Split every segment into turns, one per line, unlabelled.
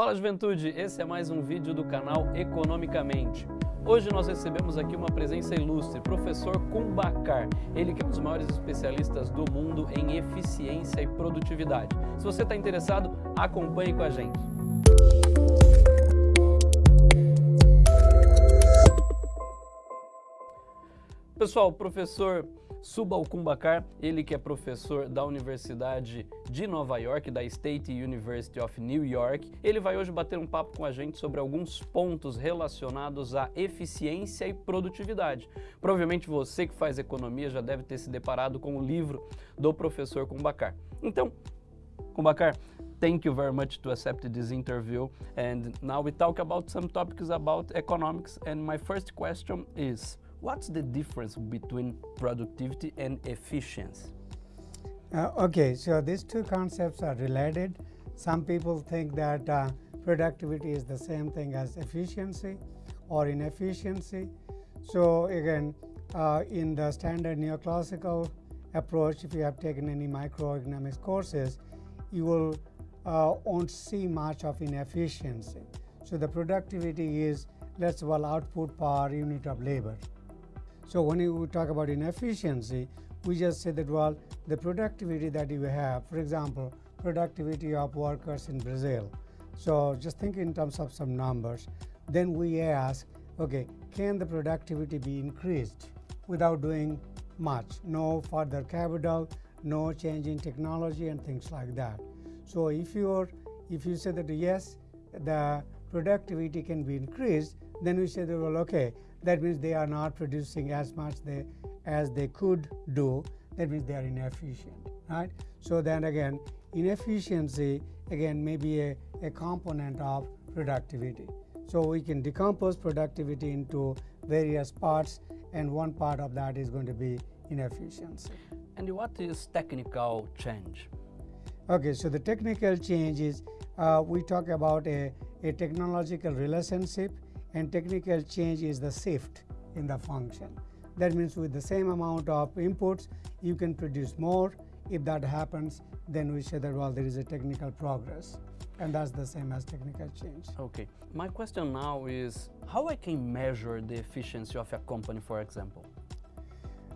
Fala juventude, esse é mais um vídeo do canal Economicamente. Hoje nós recebemos aqui uma presença ilustre, professor Kumbacar, ele que é um dos maiores especialistas do mundo em eficiência e produtividade. Se você está interessado, acompanhe com a gente. Pessoal, professor Subal Kumbakar, ele que é professor da Universidade de Nova York, da State University of New York, ele vai hoje bater um papo com a gente sobre alguns pontos relacionados à eficiência e produtividade. Provavelmente você que faz economia já deve ter se deparado com o livro do professor Kumbakar. Então, Kumbakar, thank you very much to accept this interview and now we talk about some topics about economics and my first question is What's the difference between productivity and efficiency?
Uh, okay, so these two concepts are related. Some people think that uh, productivity is the same thing as efficiency or inefficiency. So again, uh, in the standard neoclassical approach, if you have taken any microeconomics courses, you will uh, won't see much of inefficiency. So the productivity is, let's well, output per unit of labor. So when you talk about inefficiency, we just say that well, the productivity that you have, for example, productivity of workers in Brazil. So just think in terms of some numbers. Then we ask, okay, can the productivity be increased without doing much? No further capital, no change in technology and things like that. So if you're if you say that yes, the productivity can be increased, then we say that well, okay, that means they are not producing as much they, as they could do. That means they are inefficient right? So then again inefficiency again may be a, a component of productivity. So we can decompose productivity into various parts and one part of that is going to be inefficiency.
And what is technical change?
Okay so the technical change is uh, we talk about a, a technological relationship and technical change is the shift in the function. That means with the same amount of inputs, you can produce more. If that happens, then we say that, well, there is a technical progress. And that's the same as technical change.
Okay. My question now is how I can measure the efficiency of a company, for example?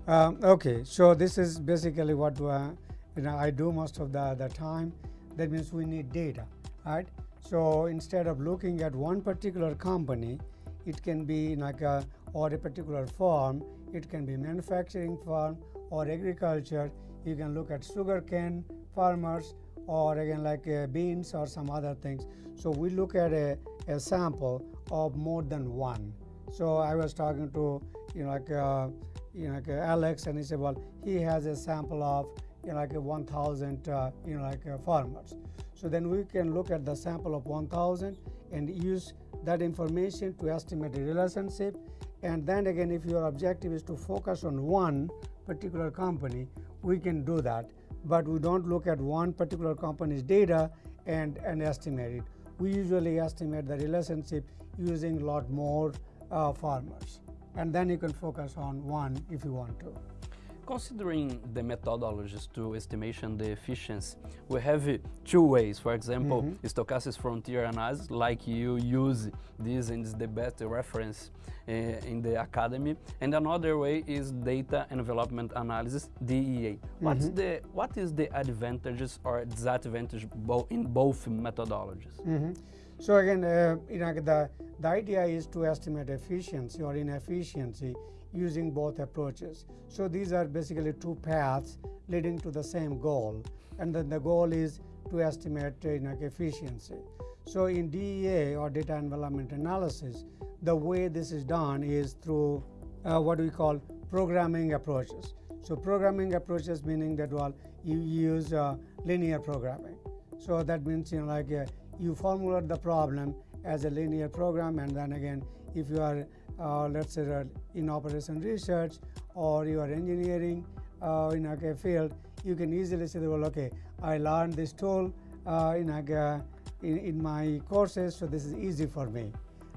Um, okay, so this is basically what uh, you know, I do most of the, the time. That means we need data, right? So instead of looking at one particular company, it can be like a or a particular farm, it can be manufacturing farm or agriculture. You can look at sugarcane farmers or again like uh, beans or some other things. So we look at a, a sample of more than one. So I was talking to you know like uh, you know like uh, Alex and he said well he has a sample of you know, like 1,000 uh, you know like uh, farmers. So then we can look at the sample of 1,000 and use that information to estimate the relationship. And then again, if your objective is to focus on one particular company, we can do that. But we don't look at one particular company's data and, and estimate it. We usually estimate the relationship using a lot more uh, farmers. And then you can focus on one if you want to.
Considering the methodologies to estimation the efficiency, we have two ways. For example, mm -hmm. stochastic frontier analysis, like you use this and is the best reference uh, in the academy. And another way is data envelopment analysis, DEA. What's mm -hmm. the what is the advantages or disadvantage bo in both methodologies?
Mm -hmm. So again, uh, you know, the, the idea is to estimate efficiency or inefficiency using both approaches. So these are basically two paths leading to the same goal. And then the goal is to estimate you know, efficiency. So in DEA or data envelopment analysis, the way this is done is through uh, what we call programming approaches. So programming approaches meaning that well you use uh, linear programming. So that means you know like uh, you formulate the problem as a linear program and then again if you are uh, let's say in operation research or you are engineering uh, in a field you can easily say well okay I learned this tool uh, in, in, in my courses so this is easy for me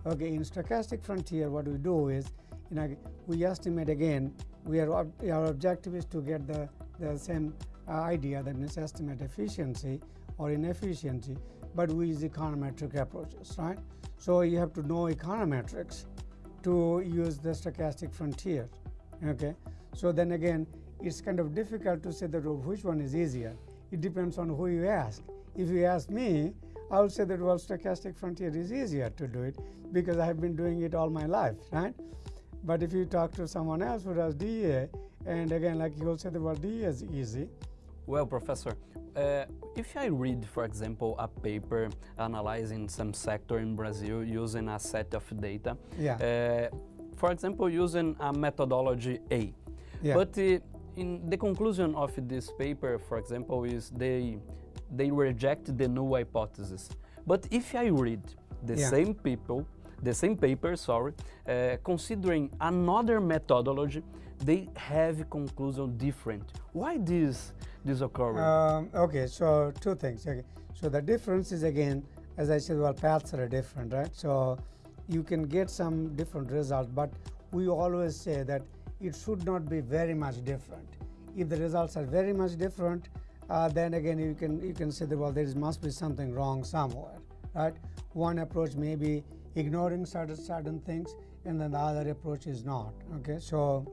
okay in stochastic frontier what we do is we estimate again we are our objective is to get the, the same uh, idea that means estimate efficiency or inefficiency but we use econometric approaches, right? So you have to know econometrics to use the stochastic frontier, okay? So then again, it's kind of difficult to say that oh, which one is easier. It depends on who you ask. If you ask me, I would say that well, stochastic frontier is easier to do it because I have been doing it all my life, right? But if you talk to someone else who does DEA, and again, like you will say the word DEA is easy.
Well, Professor, uh, if I read, for example, a paper analyzing some sector in Brazil using a set of data,
yeah.
Uh, for example, using a methodology A,
yeah.
but uh, in the conclusion of this paper, for example, is they they reject the null hypothesis. But if I read the
Yeah.
same people, the same paper, sorry, uh, considering another methodology, they have conclusion different. Why this this occurring?
Um, okay, so two things. Okay. So the difference is again, as I said, well, paths are different, right? So you can get some different results, but we always say that it should not be very much different. If the results are very much different, uh, then again you can you can say that well there is, must be something wrong somewhere, right? One approach may be ignoring certain certain things, and then the other approach is not. Okay, so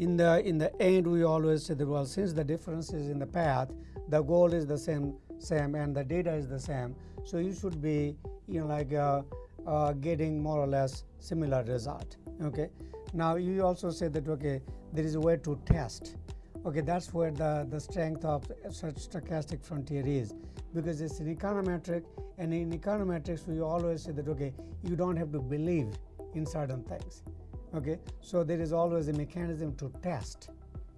in the in the end we always say that well since the difference is in the path the goal is the same same and the data is the same so you should be you know like uh, uh, getting more or less similar result okay? Now you also say that okay there is a way to test okay? That's where the the strength of such stochastic frontier is because it's an econometric and in econometrics we always say that okay you don't have to believe in certain things okay? So there is always a mechanism to test.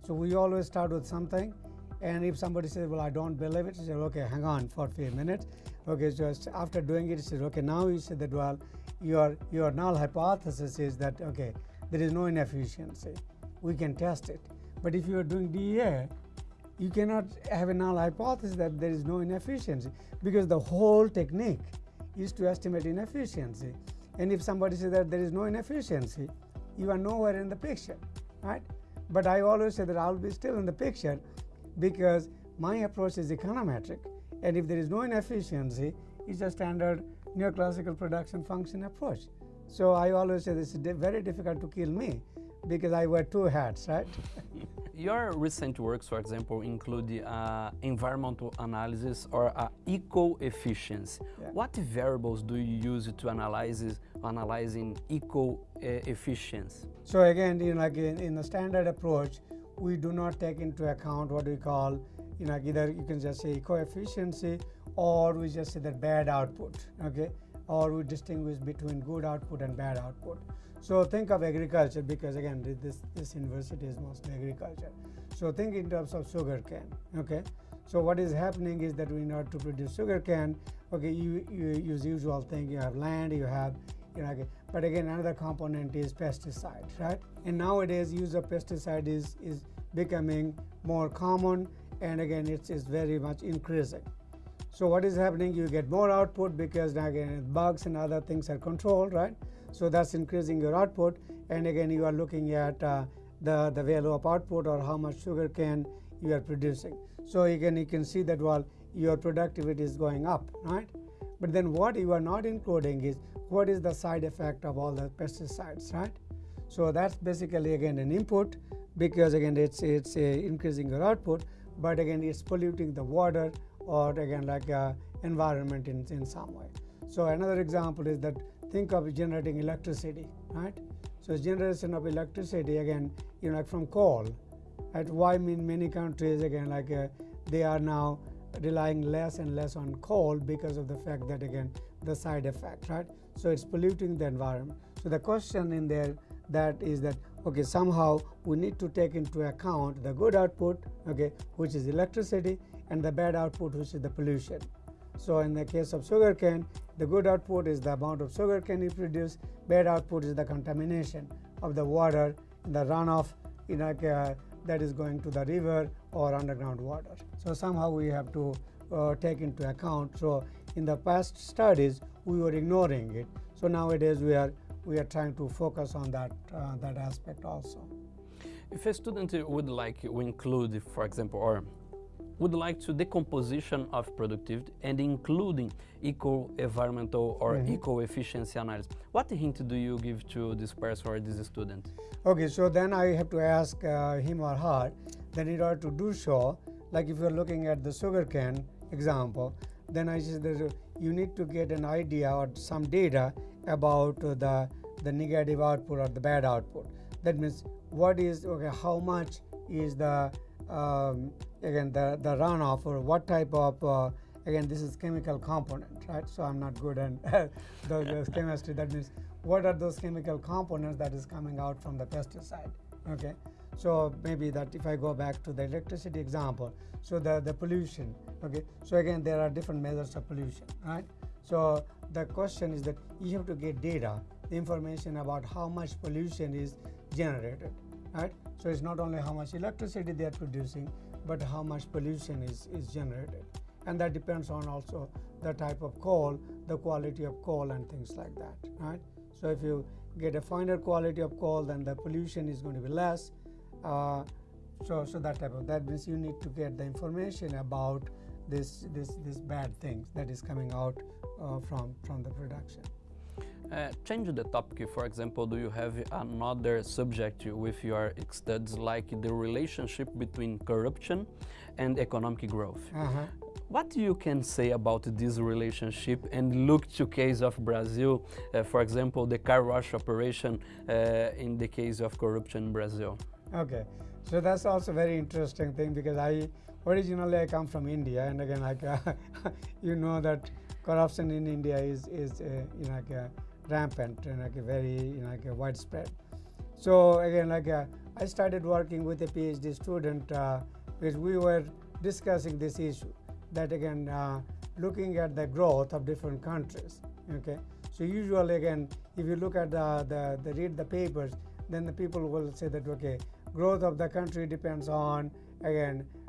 So we always start with something and if somebody says well i don't believe it say okay hang on for a few minutes. Okay just after doing it you say okay now you say that well your your null hypothesis is that okay there is no inefficiency. We can test it. But if you are doing dea you cannot have a null hypothesis that there is no inefficiency because the whole technique is to estimate inefficiency. And if somebody says that there is no inefficiency you are nowhere in the picture, right? But I always say that I'll be still in the picture because my approach is econometric, and if there is no inefficiency, it's a standard neoclassical production function approach. So I always say this is very difficult to kill me because I wear two hats, right?
Your recent works, for example, include uh, environmental analysis or uh, eco-efficiency.
Yeah.
What variables do you use to analyze analyzing eco-efficiency?
So again, you know, like in, in the standard approach, we do not take into account what we call, you know, either you can just say eco-efficiency or we just say that bad output, okay? Or we distinguish between good output and bad output. So think of agriculture because again, this, this university is mostly agriculture. So think in terms of sugar cane, okay? So what is happening is that in order to produce sugar cane, okay, you, you use usual thing, you have land, you have you know, okay. but again another component is pesticide right and nowadays use of pesticide is is becoming more common and again it's, very much increasing so what is happening? You get more output because again bugs and other things are controlled right? So that's increasing your output. And again you are looking at uh, the the value of output or how much sugar cane you are producing. So again you can see that well your productivity is going up right? But then what you are not including is what is the side effect of all the pesticides, right? So that's basically again an input because again it's it's uh, increasing your output, but again it's polluting the water or again like uh, environment in, in some way. So another example is that think of generating electricity, right? So generation of electricity again, you know, like from coal. Right? Why in many countries again like uh, they are now relying less and less on coal because of the fact that again the side effect right so it's polluting the environment so the question in there that is that okay somehow we need to take into account the good output okay which is electricity and the bad output which is the pollution so in the case of sugarcane the good output is the amount of sugarcane you produce bad output is the contamination of the water the runoff in like uh, that is going to the river or underground water. So somehow we have to uh, take into account. So in the past studies we were ignoring it. So nowadays we are we are trying to focus on that uh, that aspect also.
If a student would like to include, for example, or would like to decomposition of productivity and including eco-environmental or
Mhm.
eco-efficiency analysis. What hint do you give to this person or this student?
Okay, so then I have to ask uh, him or her that in order to do so, like if you're looking at the sugarcane example, then I uh, you need to get an idea or some data about uh, the the negative output or the bad output. That means what is okay, how much is the um, again the the runoff or what type of uh, again this is chemical component, right? So I'm not good at the, the chemistry. That means what are those chemical components that is coming out from the pesticide okay so maybe that if i go back to the electricity example so the the pollution okay so again there are different measures of pollution right so the question is that you have to get data information about how much pollution is generated right? So it's not only how much electricity they are producing but how much pollution is is generated. And that depends on also the type of coal the quality of coal and things like that right? So if you get a finer quality of coal, then the pollution is going to be less. Uh, so, so that type of that means you need to get the information about this this this bad things that is coming out uh, from from the production.
Uh, change the topic, for example, do you have another subject with your studies like the relationship between corruption and economic growth?
Uh-huh.
What you can say about this relationship and look to case of Brazil, uh, for example, the car wash operation uh, in the case of corruption in Brazil?
Okay, so that's also very interesting thing because I originally I come from India, and again, like uh, you know that corruption in India is is uh, you know like uh, rampant and like very you know like uh, widespread. So again, like uh, I started working with a PhD student uh, because we were discussing this issue that again uh, looking at the growth of different countries. Okay, so usually again, if you look at the, the, the read the papers, then the people will say that okay, growth of the country depends on again uh,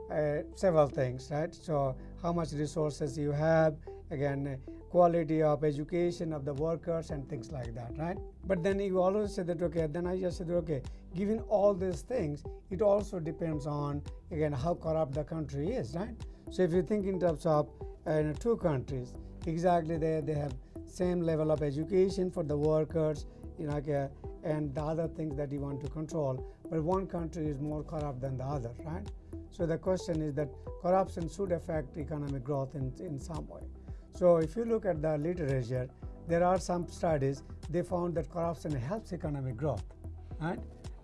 several things, right? So how much resources you have, again uh, quality of education of the workers and things like that, right? But then you always say that okay, then I just said okay, given all these things, it also depends on again how corrupt the country is, right? So if you think in terms of uh, two countries, exactly they, they have same level of education for the workers, you know, uh, and the other things that you want to control. But one country is more corrupt than the other, right? So the question is that corruption should affect economic growth in, in some way. So if you look at the literature, there are some studies, they found that corruption helps economic growth, right?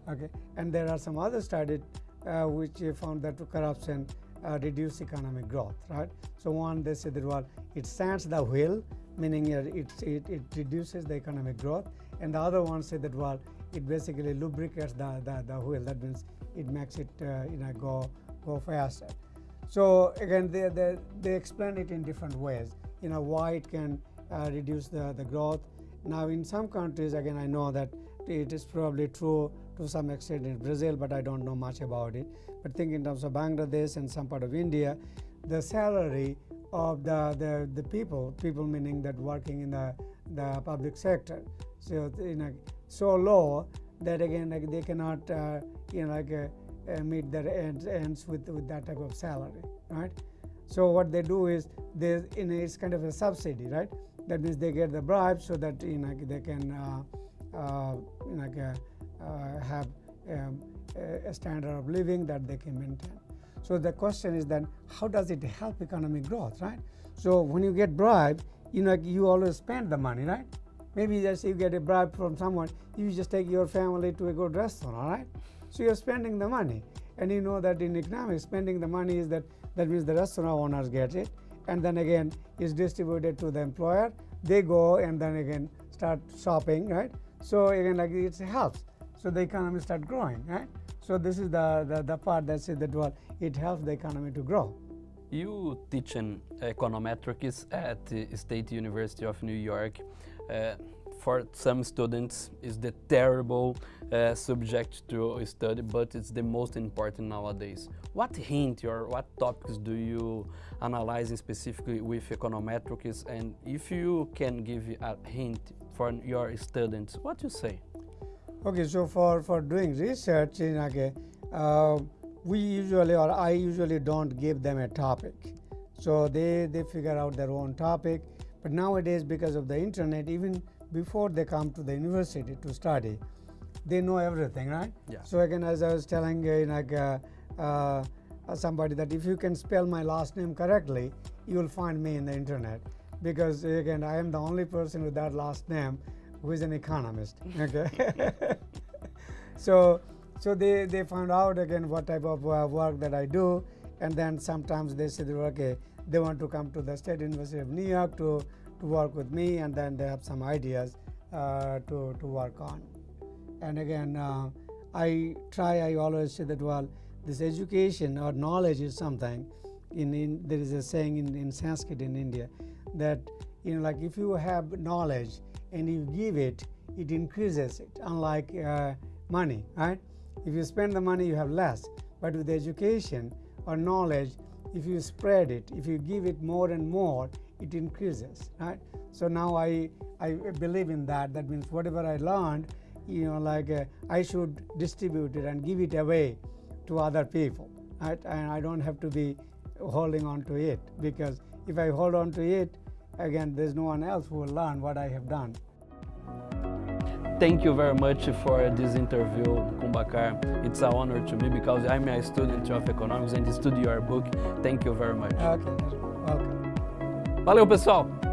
Okay, and there are some other studies uh, which found that corruption uh, reduce economic growth, right? So one, they said that well, it stands the wheel, meaning it, it, it reduces the economic growth, and the other one said that well, it basically lubricates the, the, the wheel. That means it makes it uh, you know go go faster. So again, they, they, they explain it in different ways. You know why it can uh, reduce the, the growth. Now in some countries, again, I know that it is probably true to some extent in Brazil, but I don't know much about it. But think in terms of Bangladesh and some part of India, the salary of the, the, the people, people meaning that working in the, the public sector, so you know, so low that again like they cannot uh, you know like uh, uh, meet their ends, ends with, with that type of salary, right? So what they do is they in it's kind of a subsidy, right? That means they get the bribe so that you know they can uh, uh, you uh, have um, a standard of living that they can maintain. So the question is then how does it help economic growth, right? So when you get bribe, you know you always spend the money, right? Maybe just you get a bribe from someone, you just take your family to a good restaurant, all right? So you're spending the money, and you know that in economics, spending the money is that that means the restaurant owners get it, and then again is distributed to the employer. They go and then again start shopping, right? So again, like it helps. So the economy start growing, right? So this is the, the, the part that says that well, it helps the economy to grow.
You teach in econometrics at the State University of New York. Uh, for some students, it's the terrible uh, subject to study, but it's the most important nowadays. What hint or what topics do you analyze specifically with econometrics? And if you can give a hint for your students, what do you say?
Okay, so for, for doing research in okay, uh, we usually or I usually don't give them a topic. So they, they figure out their own topic. But nowadays, because of the internet, even before they come to the university to study, they know everything, right?
Yeah.
So again, as I was telling uh, like uh, uh, somebody that if you can spell my last name correctly, you will find me in the internet because again, I am the only person with that last name who is an economist. Okay. so so they, they found out again what type of uh, work that I do, and then sometimes they said, okay, they want to come to the State University of New York to, to work with me, and then they have some ideas uh, to, to work on. And again, uh, I try, I always say that, well, this education or knowledge is something. In, in there is a saying in, in Sanskrit in India that you know, like if you have knowledge and you give it, it increases it. Unlike uh, money, right? If you spend the money, you have less. But with education or knowledge, if you spread it, if you give it more and more, it increases, right? So now I, I believe in that. That means whatever I learned, you know, like uh, I should distribute it and give it away to other people, right? And I don't have to be holding on to it because if I hold on to it, again, there's no one else who will learn what I have done.
Thank you very much for this interview, Kumbhakar. It's an honor to me because I'm a student of economics and study your book. Thank you very much.
Okay, welcome.
Valeu, pessoal!